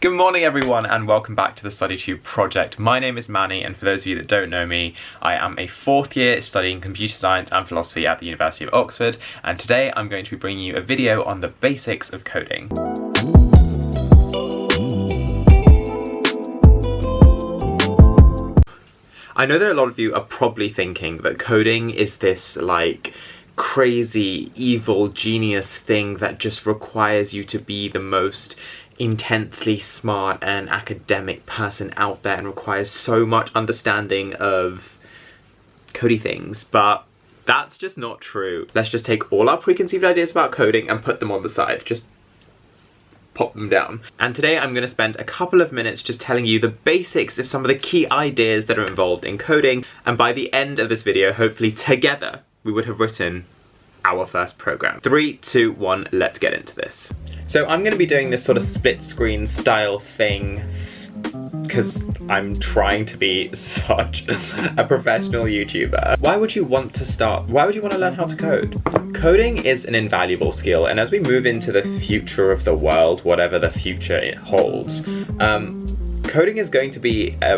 Good morning everyone and welcome back to the StudyTube project. My name is Manny and for those of you that don't know me, I am a fourth year studying computer science and philosophy at the University of Oxford and today I'm going to be bringing you a video on the basics of coding. I know that a lot of you are probably thinking that coding is this like crazy, evil, genius thing that just requires you to be the most intensely smart and academic person out there and requires so much understanding of cody things, but that's just not true. Let's just take all our preconceived ideas about coding and put them on the side. Just pop them down. And today I'm going to spend a couple of minutes just telling you the basics of some of the key ideas that are involved in coding. And by the end of this video, hopefully together, we would have written our first program. Three, two, one, let's get into this. So I'm going to be doing this sort of split screen style thing because I'm trying to be such a professional YouTuber. Why would you want to start, why would you want to learn how to code? Coding is an invaluable skill and as we move into the future of the world, whatever the future it holds, um, coding is going to be a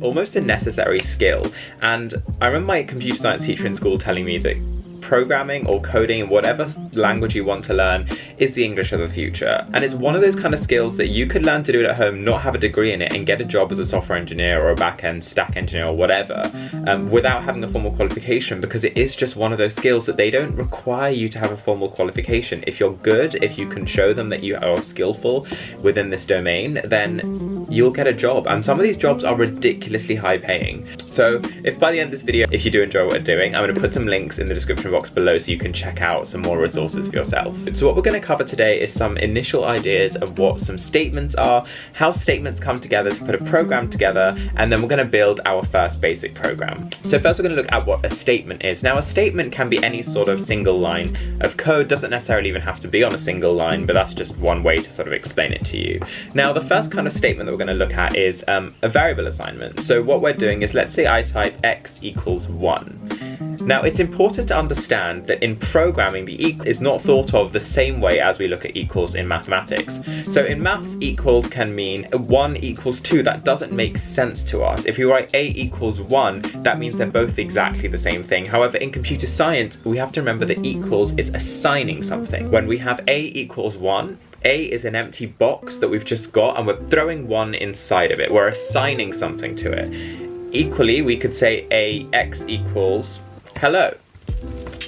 almost a necessary skill and I remember my computer science teacher in school telling me that programming or coding, whatever language you want to learn, is the English of the future. And it's one of those kind of skills that you could learn to do it at home, not have a degree in it, and get a job as a software engineer or a back-end stack engineer or whatever, um, without having a formal qualification, because it is just one of those skills that they don't require you to have a formal qualification. If you're good, if you can show them that you are skillful within this domain, then you'll get a job. And some of these jobs are ridiculously high paying. So if by the end of this video, if you do enjoy what we're doing, I'm gonna put some links in the description box below so you can check out some more resources for yourself. So what we're going to cover today is some initial ideas of what some statements are, how statements come together to put a program together, and then we're going to build our first basic program. So first we're going to look at what a statement is. Now a statement can be any sort of single line of code, doesn't necessarily even have to be on a single line, but that's just one way to sort of explain it to you. Now the first kind of statement that we're going to look at is um, a variable assignment. So what we're doing is let's say I type x equals 1. Now it's important to understand that in programming the equal is not thought of the same way as we look at equals in mathematics. So in maths equals can mean 1 equals 2, that doesn't make sense to us. If you write a equals 1, that means they're both exactly the same thing. However in computer science we have to remember that equals is assigning something. When we have a equals 1, a is an empty box that we've just got and we're throwing 1 inside of it. We're assigning something to it. Equally, we could say a x equals hello.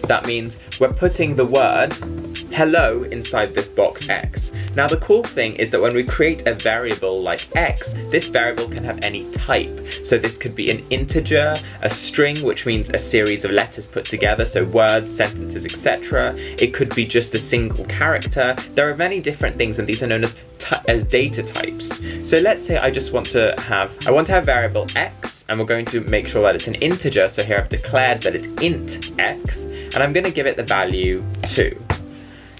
That means we're putting the word hello inside this box x. Now the cool thing is that when we create a variable like x, this variable can have any type. So this could be an integer, a string, which means a series of letters put together, so words, sentences, etc. It could be just a single character. There are many different things and these are known as, as data types. So let's say I just want to have, I want to have variable x and we're going to make sure that it's an integer. So here I've declared that it's int x, and I'm going to give it the value 2.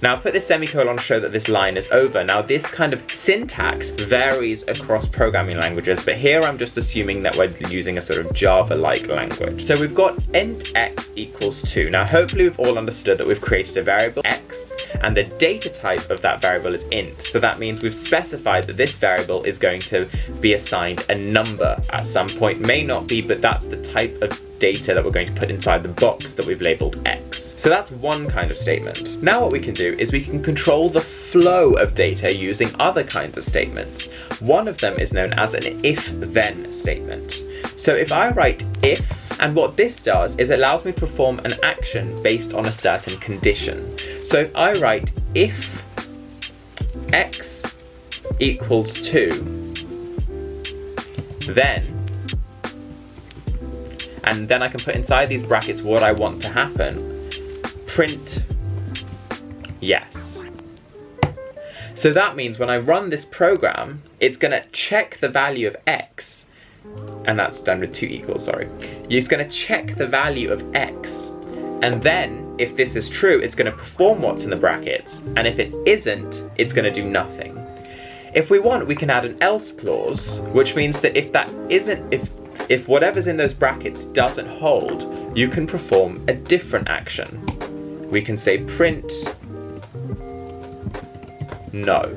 Now put this semicolon to show that this line is over. Now this kind of syntax varies across programming languages, but here I'm just assuming that we're using a sort of Java-like language. So we've got int x equals 2. Now hopefully we've all understood that we've created a variable x and the data type of that variable is int. So that means we've specified that this variable is going to be assigned a number at some point. May not be, but that's the type of data that we're going to put inside the box that we've labeled X. So that's one kind of statement. Now what we can do is we can control the flow of data using other kinds of statements. One of them is known as an if-then statement. So if I write if, and what this does is it allows me to perform an action based on a certain condition. So if I write if x equals 2, then, and then I can put inside these brackets what I want to happen, print yes. So that means when I run this program, it's gonna check the value of x, and that's done with two equals, sorry. It's gonna check the value of x, and then, if this is true, it's gonna perform what's in the brackets, and if it isn't, it's gonna do nothing. If we want, we can add an else clause, which means that if that isn't, if if whatever's in those brackets doesn't hold, you can perform a different action we can say print no.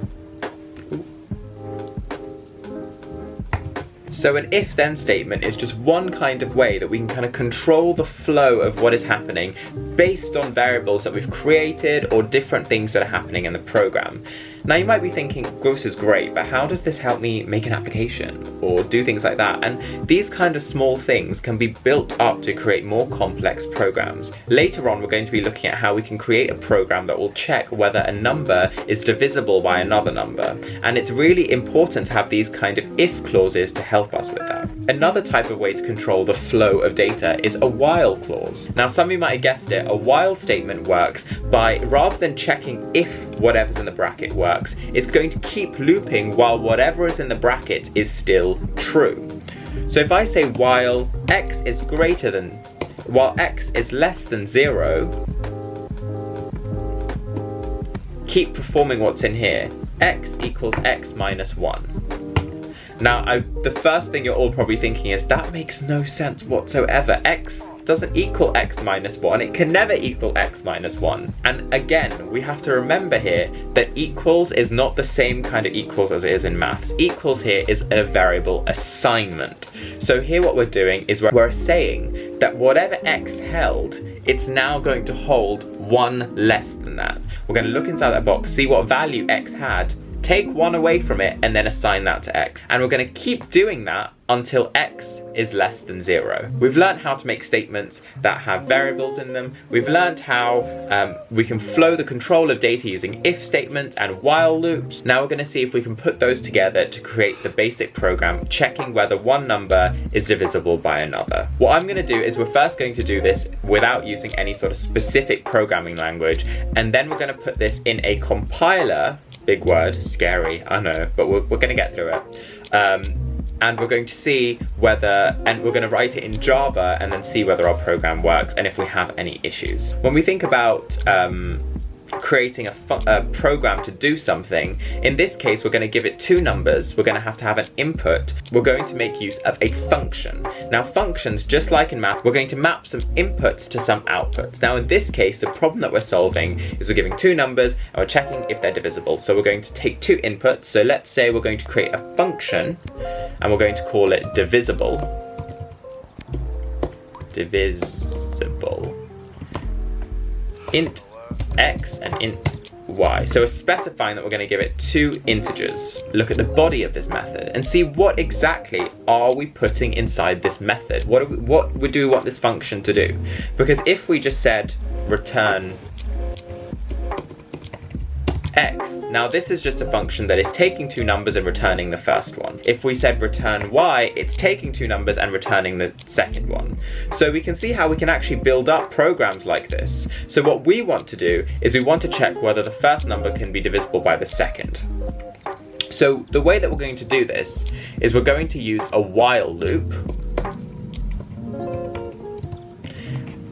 So an if-then statement is just one kind of way that we can kind of control the flow of what is happening based on variables that we've created or different things that are happening in the program. Now you might be thinking, this is great, but how does this help me make an application or do things like that? And these kind of small things can be built up to create more complex programs. Later on, we're going to be looking at how we can create a program that will check whether a number is divisible by another number. And it's really important to have these kind of if clauses to help us with that. Another type of way to control the flow of data is a while clause. Now some of you might have guessed it, a while statement works by rather than checking if whatever's in the bracket works, it's going to keep looping while whatever is in the bracket is still true. So if I say while x is greater than, while x is less than zero, keep performing what's in here. x equals x minus one. Now, I, the first thing you're all probably thinking is, that makes no sense whatsoever. x doesn't equal x minus 1. It can never equal x minus 1. And again, we have to remember here that equals is not the same kind of equals as it is in maths. Equals here is a variable assignment. So here what we're doing is we're, we're saying that whatever x held, it's now going to hold one less than that. We're going to look inside that box, see what value x had, take one away from it and then assign that to x. And we're going to keep doing that until x is less than zero. We've learned how to make statements that have variables in them. We've learned how um, we can flow the control of data using if statements and while loops. Now we're going to see if we can put those together to create the basic program checking whether one number is divisible by another. What I'm going to do is we're first going to do this without using any sort of specific programming language and then we're going to put this in a compiler big word, scary, I know, but we're, we're gonna get through it. Um, and we're going to see whether, and we're going to write it in Java and then see whether our program works and if we have any issues. When we think about um, creating a, a, uh, program to do something. In this case, we're going to give it two numbers. We're going to have to have an input. We're going to make use of a function. Now functions, just like in math, we're going to map some inputs to some outputs. Now in this case, the problem that we're solving is we're giving two numbers and we're checking if they're divisible. So we're going to take two inputs. So let's say we're going to create a function and we're going to call it divisible. Divisible. Int x and int y. So we're specifying that we're going to give it two integers. Look at the body of this method and see what exactly are we putting inside this method. What, we, what do we want this function to do? Because if we just said return x. Now this is just a function that is taking two numbers and returning the first one. If we said return y, it's taking two numbers and returning the second one. So we can see how we can actually build up programs like this. So what we want to do is we want to check whether the first number can be divisible by the second. So the way that we're going to do this is we're going to use a while loop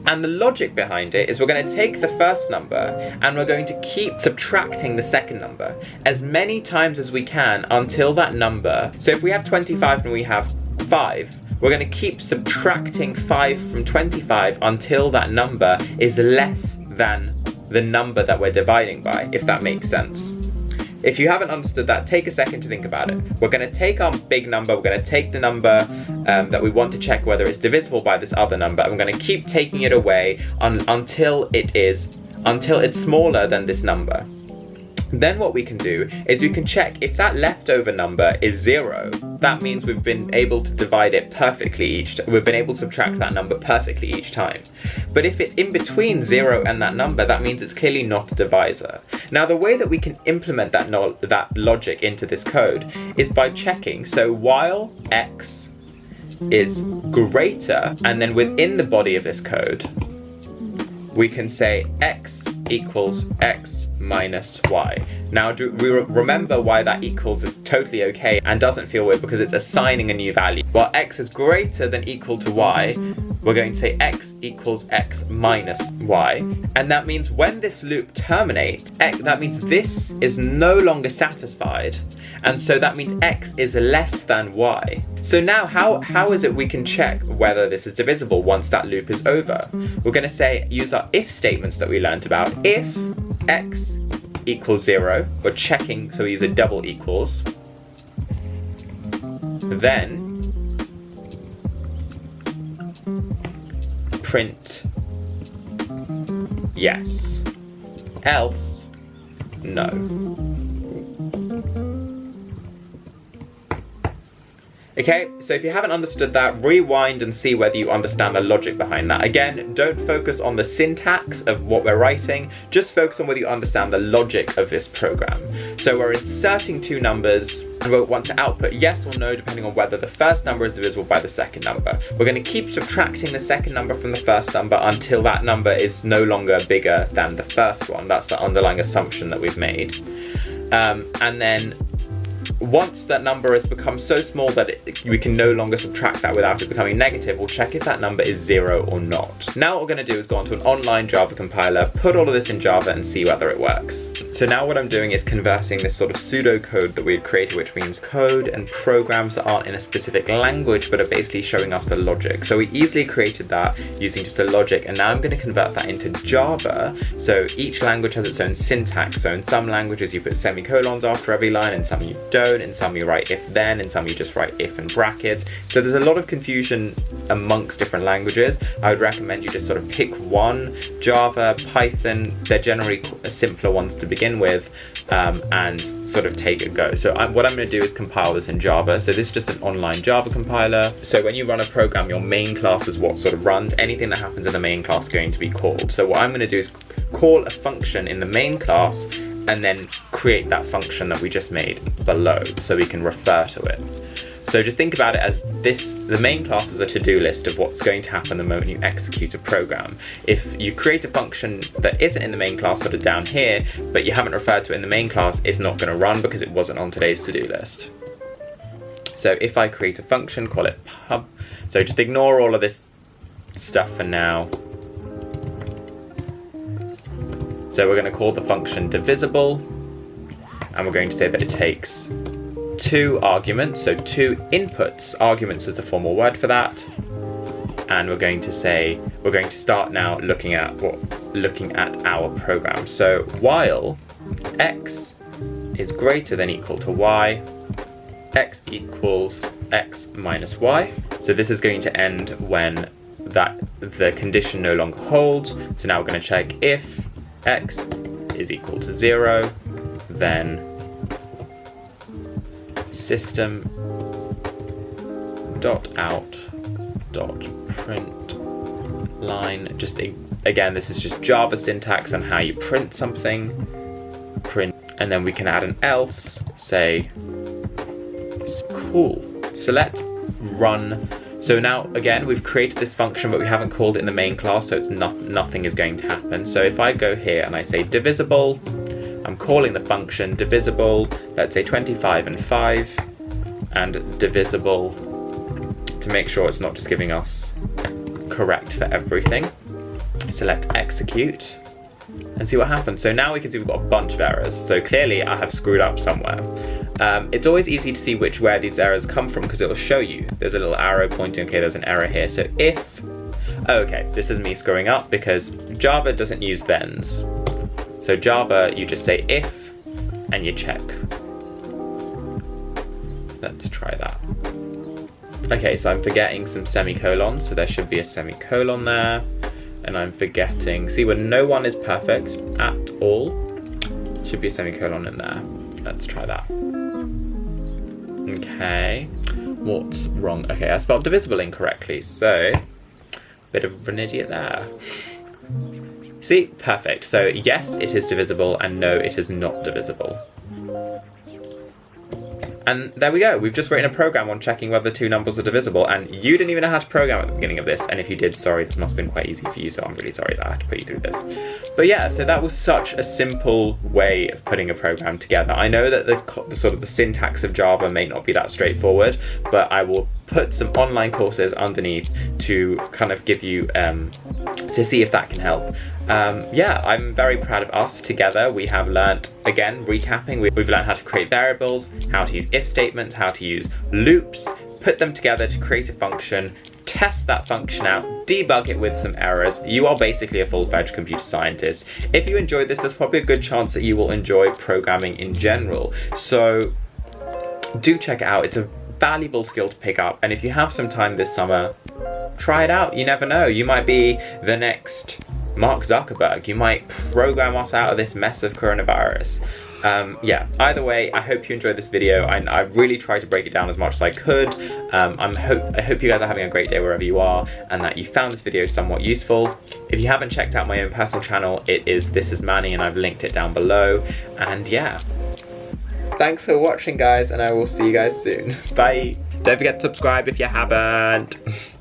And the logic behind it is we're going to take the first number and we're going to keep subtracting the second number as many times as we can until that number, so if we have 25 and we have 5, we're going to keep subtracting 5 from 25 until that number is less than the number that we're dividing by, if that makes sense. If you haven't understood that, take a second to think about it. We're going to take our big number, we're going to take the number um, that we want to check whether it's divisible by this other number, and we're going to keep taking it away until it is, until it's smaller than this number. Then what we can do is we can check if that leftover number is zero, that means we've been able to divide it perfectly each, we've been able to subtract that number perfectly each time. But if it's in between zero and that number, that means it's clearly not a divisor. Now the way that we can implement that, no that logic into this code is by checking, so while x is greater, and then within the body of this code, we can say x equals x minus y. Now, do we remember why that equals is totally okay and doesn't feel weird because it's assigning a new value. While x is greater than equal to y, we're going to say x equals x minus y. And that means when this loop terminates, x, that means this is no longer satisfied. And so that means x is less than y. So now how, how is it we can check whether this is divisible once that loop is over? We're going to say, use our if statements that we learned about. If x equals 0, we're checking, so we use a double equals, then print yes, else no. Okay, so if you haven't understood that, rewind and see whether you understand the logic behind that. Again, don't focus on the syntax of what we're writing, just focus on whether you understand the logic of this program. So we're inserting two numbers, and we want to output yes or no depending on whether the first number is divisible by the second number. We're going to keep subtracting the second number from the first number until that number is no longer bigger than the first one. That's the underlying assumption that we've made. Um, and then once that number has become so small that it, we can no longer subtract that without it becoming negative, we'll check if that number is zero or not. Now what we're gonna do is go onto an online Java compiler, put all of this in Java and see whether it works. So now what I'm doing is converting this sort of pseudocode that we had created, which means code and programs that aren't in a specific language, but are basically showing us the logic. So we easily created that using just the logic, and now I'm gonna convert that into Java. So each language has its own syntax. So in some languages you put semicolons after every line, and some you don't in some you write if then, in some you just write if in brackets. So there's a lot of confusion amongst different languages. I would recommend you just sort of pick one, Java, Python, they're generally simpler ones to begin with, um, and sort of take a go. So I'm, what I'm gonna do is compile this in Java. So this is just an online Java compiler. So when you run a program, your main class is what sort of runs. Anything that happens in the main class is going to be called. So what I'm gonna do is call a function in the main class and then create that function that we just made below so we can refer to it. So just think about it as this, the main class is a to-do list of what's going to happen the moment you execute a program. If you create a function that isn't in the main class sort of down here, but you haven't referred to it in the main class, it's not gonna run because it wasn't on today's to-do list. So if I create a function, call it pub, so just ignore all of this stuff for now. So we're going to call the function divisible, and we're going to say that it takes two arguments, so two inputs. Arguments is the formal word for that. And we're going to say, we're going to start now looking at what, looking at our program. So while x is greater than equal to y, x equals x minus y. So this is going to end when that the condition no longer holds. So now we're going to check if x is equal to zero, then system dot out dot print line. Just again this is just java syntax on how you print something. Print and then we can add an else say cool. So let's run so now, again, we've created this function, but we haven't called it in the main class, so it's not, nothing is going to happen. So if I go here and I say divisible, I'm calling the function divisible, let's say 25 and 5, and divisible to make sure it's not just giving us correct for everything. Select execute and see what happens. So now we can see we've got a bunch of errors. So clearly I have screwed up somewhere. Um, it's always easy to see which where these errors come from because it will show you. There's a little arrow pointing, okay, there's an error here. So if, oh, okay, this is me screwing up because Java doesn't use thens. So Java, you just say if and you check. Let's try that. Okay, so I'm forgetting some semicolons, so there should be a semicolon there and I'm forgetting. See, when no one is perfect at all, should be a semicolon in there. Let's try that. Okay, what's wrong? Okay, I spelled divisible incorrectly, so bit of an idiot there. See, perfect. So yes, it is divisible, and no, it is not divisible. And there we go, we've just written a program on checking whether two numbers are divisible, and you didn't even know how to program at the beginning of this, and if you did, sorry, this must have been quite easy for you, so I'm really sorry that I had to put you through this. But yeah, so that was such a simple way of putting a program together. I know that the, the sort of the syntax of Java may not be that straightforward, but I will put some online courses underneath to kind of give you, um, to see if that can help. Um, yeah, I'm very proud of us together. We have learnt, again, recapping, we've learned how to create variables, how to use if statements, how to use loops, put them together to create a function, test that function out, debug it with some errors. You are basically a full-fledged computer scientist. If you enjoyed this, there's probably a good chance that you will enjoy programming in general. So do check it out. It's a valuable skill to pick up. And if you have some time this summer, try it out. You never know. You might be the next Mark Zuckerberg. You might program us out of this mess of coronavirus. Um, yeah, either way, I hope you enjoyed this video. I, I, really tried to break it down as much as I could. Um, I'm hope, I hope you guys are having a great day wherever you are and that you found this video somewhat useful. If you haven't checked out my own personal channel, it is This Is Manny and I've linked it down below. And yeah, thanks for watching guys and I will see you guys soon. Bye. Don't forget to subscribe if you haven't.